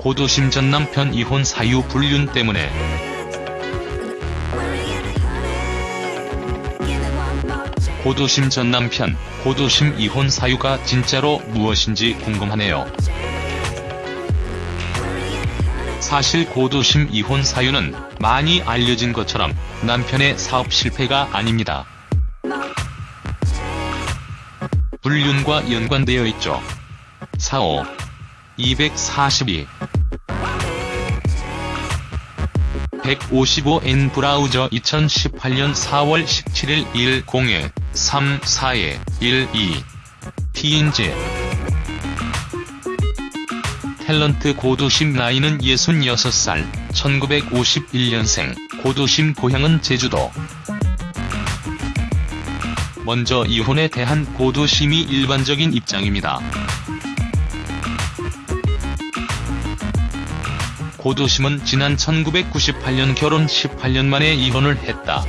고도심 전 남편 이혼 사유 불륜 때문에 고도심 전 남편, 고도심 이혼 사유가 진짜로 무엇인지 궁금하네요. 사실 고도심 이혼 사유는 많이 알려진 것처럼 남편의 사업 실패가 아닙니다. 불륜과 연관되어 있죠. 45. 242 155N 브라우저 2018년 4월 17일 10에 3 4에 12 TNG 탤런트 고도심 나이는 66살, 1951년생, 고도심 고향은 제주도. 먼저 이혼에 대한 고도심이 일반적인 입장입니다. 고도심은 지난 1998년 결혼 18년 만에 이혼을 했다.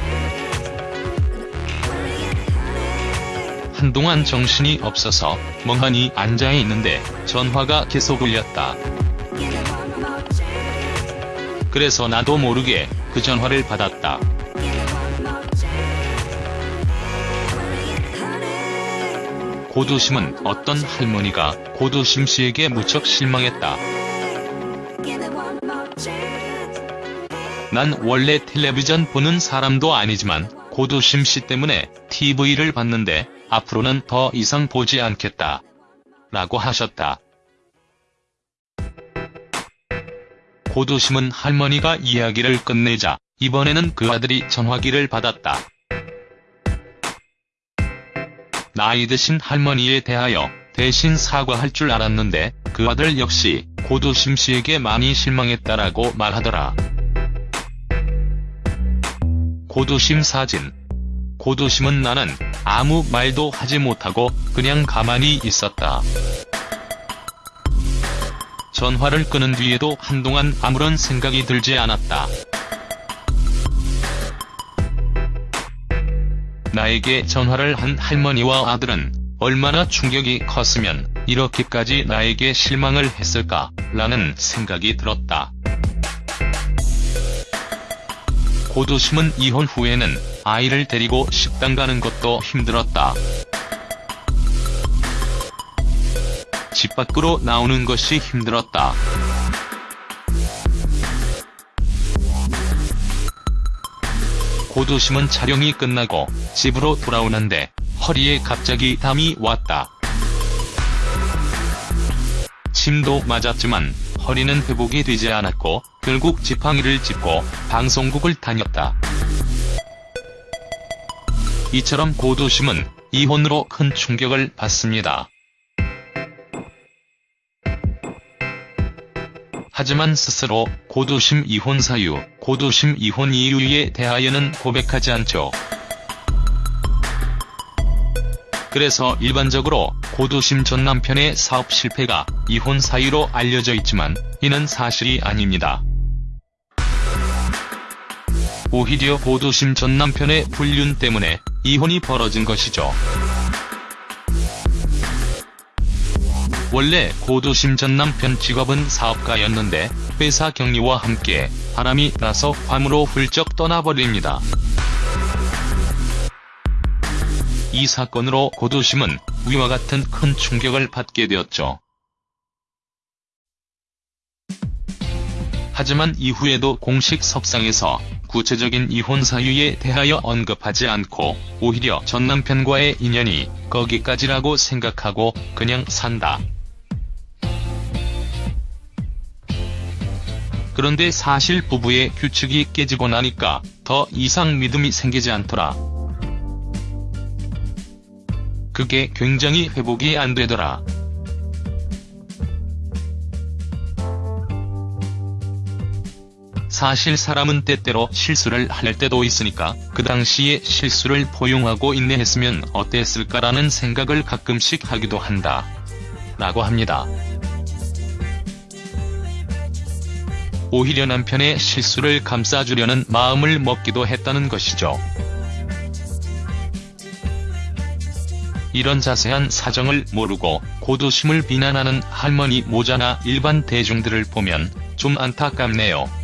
한동안 정신이 없어서 멍하니 앉아 있는데 전화가 계속 울렸다. 그래서 나도 모르게 그 전화를 받았다. 고도심은 어떤 할머니가 고도심 씨에게 무척 실망했다. 난 원래 텔레비전 보는 사람도 아니지만 고도심 씨 때문에 TV를 봤는데 앞으로는 더 이상 보지 않겠다. 라고 하셨다. 고도심은 할머니가 이야기를 끝내자 이번에는 그 아들이 전화기를 받았다. 나이 드신 할머니에 대하여 대신 사과할 줄 알았는데 그 아들 역시 고도심 씨에게 많이 실망했다라고 말하더라. 고도심 사진 고도심은 나는 아무 말도 하지 못하고 그냥 가만히 있었다. 전화를 끄는 뒤에도 한동안 아무런 생각이 들지 않았다. 나에게 전화를 한 할머니와 아들은 얼마나 충격이 컸으면 이렇게까지 나에게 실망을 했을까 라는 생각이 들었다. 고도심은 이혼 후에는 아이를 데리고 식당 가는 것도 힘들었다. 집 밖으로 나오는 것이 힘들었다. 고도심은 촬영이 끝나고 집으로 돌아오는데 허리에 갑자기 담이 왔다. 침도 맞았지만 허리는 회복이 되지 않았고 결국 지팡이를 짚고 방송국을 다녔다. 이처럼 고도심은 이혼으로 큰 충격을 받습니다. 하지만 스스로 고도심 이혼 사유, 고도심 이혼 이유에 대하여는 고백하지 않죠. 그래서 일반적으로 고도심 전 남편의 사업 실패가 이혼 사유로 알려져 있지만 이는 사실이 아닙니다. 오히려 고도심 전 남편의 불륜 때문에 이혼이 벌어진 것이죠. 원래 고도심 전 남편 직업은 사업가였는데 회사 격리와 함께 바람이 나서 괌으로 훌쩍 떠나버립니다. 이 사건으로 고도심은 위와 같은 큰 충격을 받게 되었죠. 하지만 이후에도 공식 석상에서 구체적인 이혼 사유에 대하여 언급하지 않고 오히려 전 남편과의 인연이 거기까지라고 생각하고 그냥 산다. 그런데 사실 부부의 규칙이 깨지고 나니까 더 이상 믿음이 생기지 않더라. 그게 굉장히 회복이 안 되더라. 사실 사람은 때때로 실수를 할 때도 있으니까 그 당시에 실수를 포용하고 인내했으면 어땠을까라는 생각을 가끔씩 하기도 한다. 라고 합니다. 오히려 남편의 실수를 감싸주려는 마음을 먹기도 했다는 것이죠. 이런 자세한 사정을 모르고 고도심을 비난하는 할머니 모자나 일반 대중들을 보면 좀 안타깝네요.